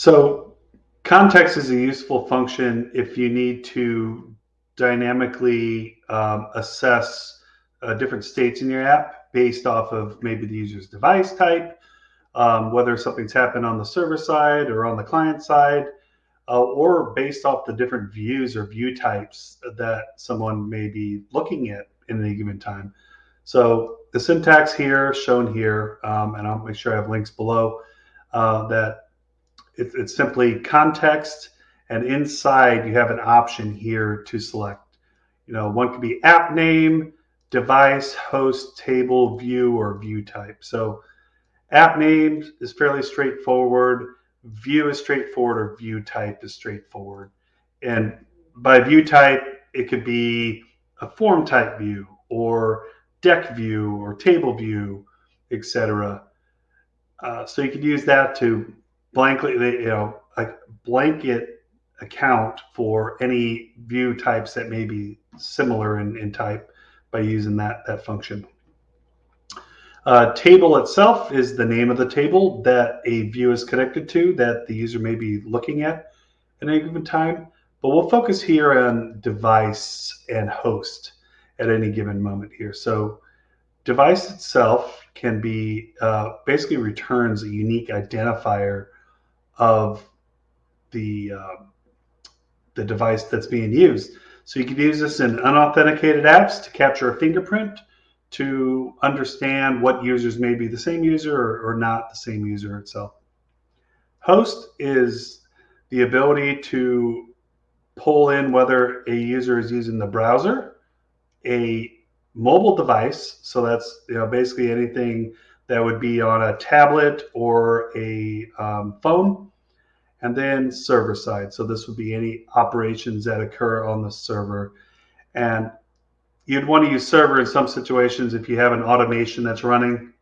So context is a useful function if you need to dynamically um, assess uh, different states in your app based off of maybe the user's device type, um, whether something's happened on the server side or on the client side, uh, or based off the different views or view types that someone may be looking at in any given time. So the syntax here shown here, um, and I'll make sure I have links below, uh, that it, it's simply context, and inside you have an option here to select. You know, one could be app name, device, host, table, view, or view type. So app name is fairly straightforward. View is straightforward, or view type is straightforward. And by view type, it could be a form type view or deck view or table view, etc. Uh, so you could use that to blankly, you know, a blanket account for any view types that may be similar in, in type by using that, that function. Uh, table itself is the name of the table that a view is connected to that the user may be looking at at any given time. But we'll focus here on device and host at any given moment here. So device itself can be uh, basically returns a unique identifier of the uh, the device that's being used. So you can use this in unauthenticated apps to capture a fingerprint to understand what users may be the same user or, or not the same user itself. Host is the ability to pull in whether a user is using the browser, a mobile device, so that's you know basically anything that would be on a tablet or a um, phone, and then server side. So this would be any operations that occur on the server. And you'd want to use server in some situations if you have an automation that's running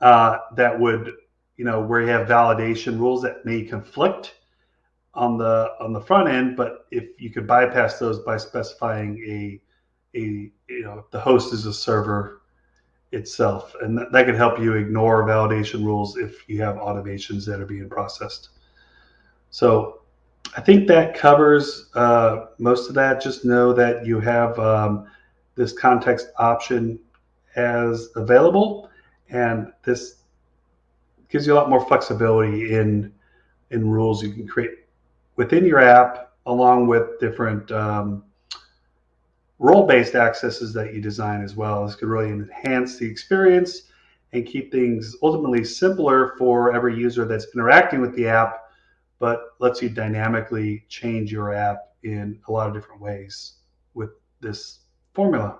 uh, that would, you know, where you have validation rules that may conflict on the on the front end. But if you could bypass those by specifying a a you know the host is a server itself. And that, that can help you ignore validation rules if you have automations that are being processed. So I think that covers uh, most of that. Just know that you have um, this context option as available, and this gives you a lot more flexibility in in rules you can create within your app, along with different um, role-based accesses that you design as well. This could really enhance the experience and keep things ultimately simpler for every user that's interacting with the app, but lets you dynamically change your app in a lot of different ways with this formula.